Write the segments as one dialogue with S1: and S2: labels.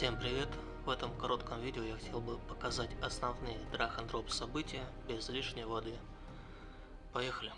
S1: Всем привет! В этом коротком видео я хотел бы показать основные drag and события без лишней воды. Поехали!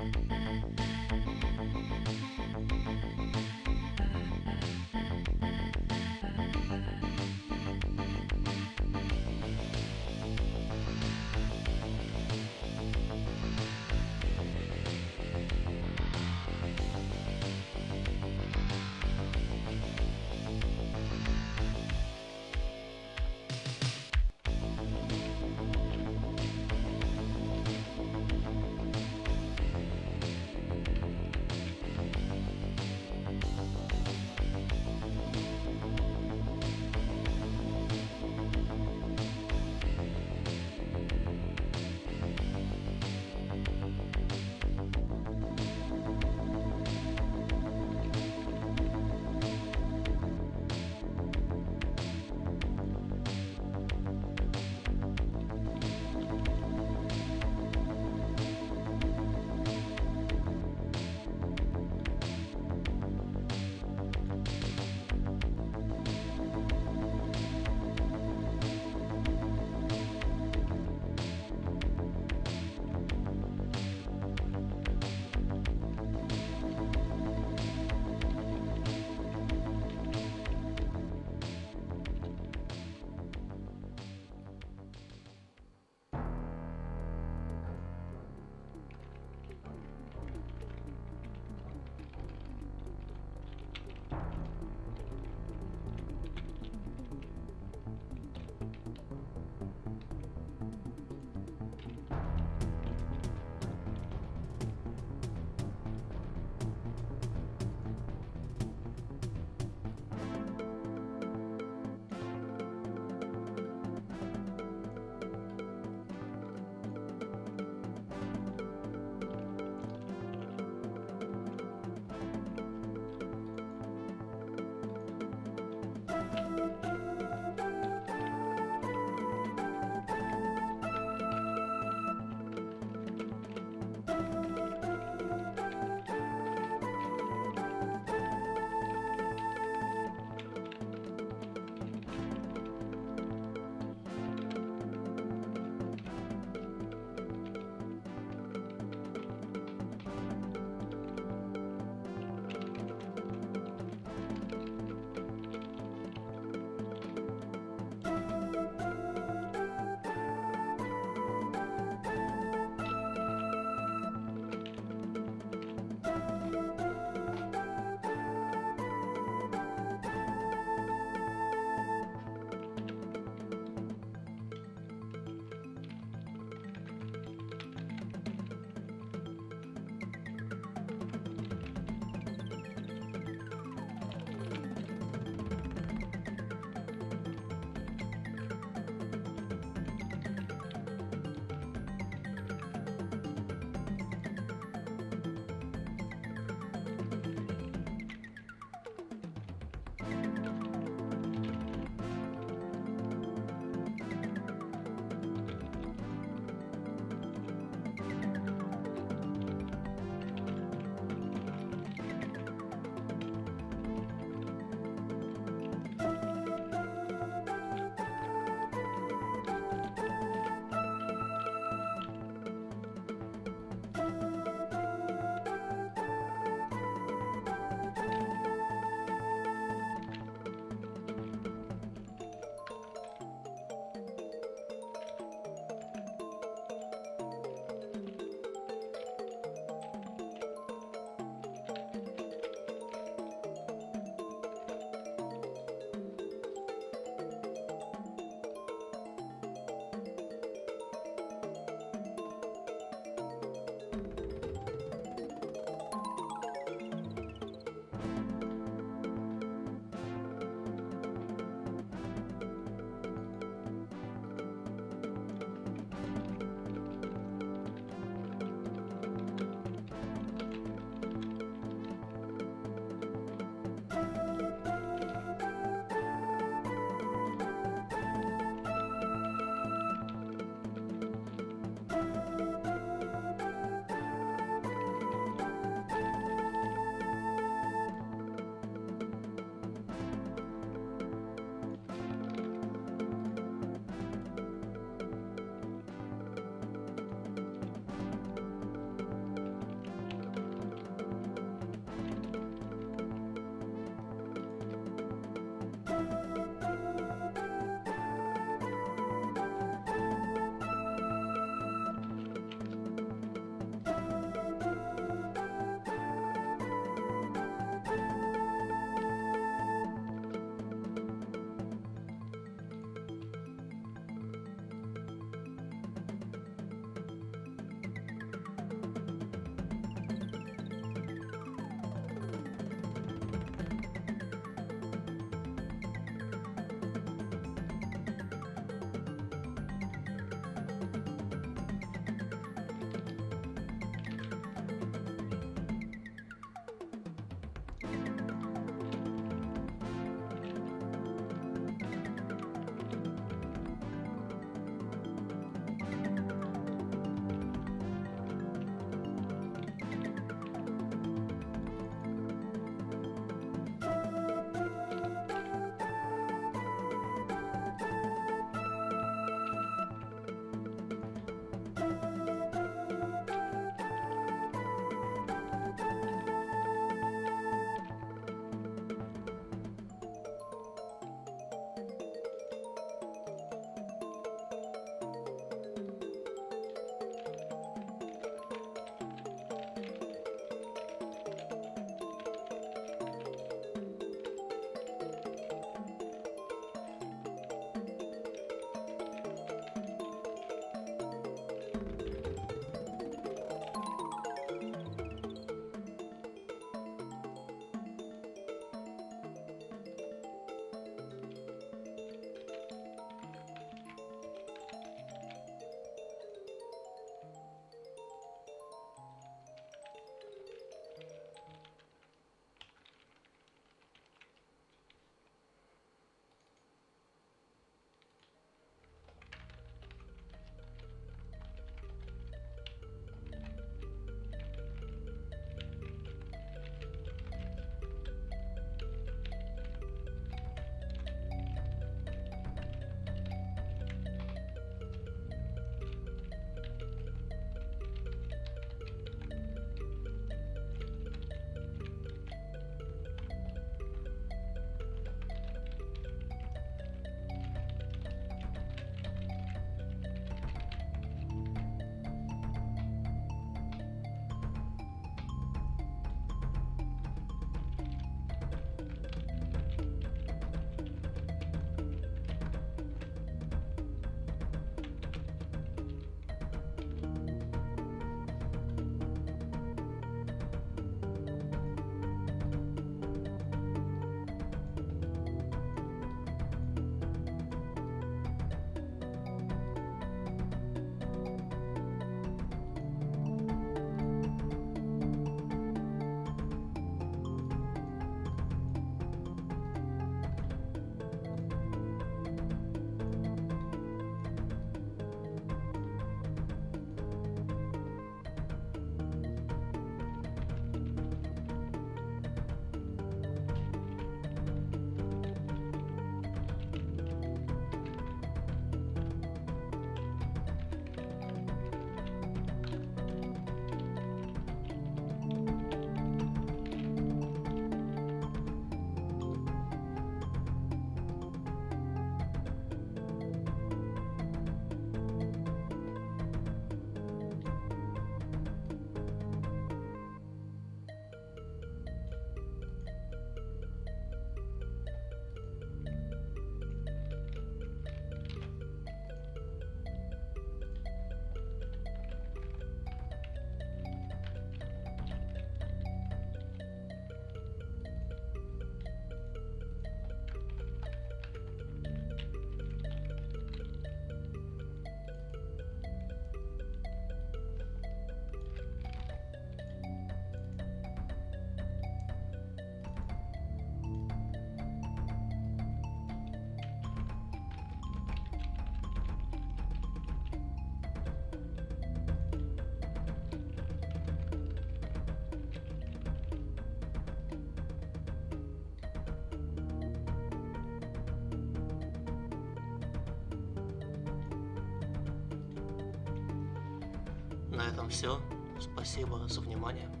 S1: На этом все. Спасибо за внимание.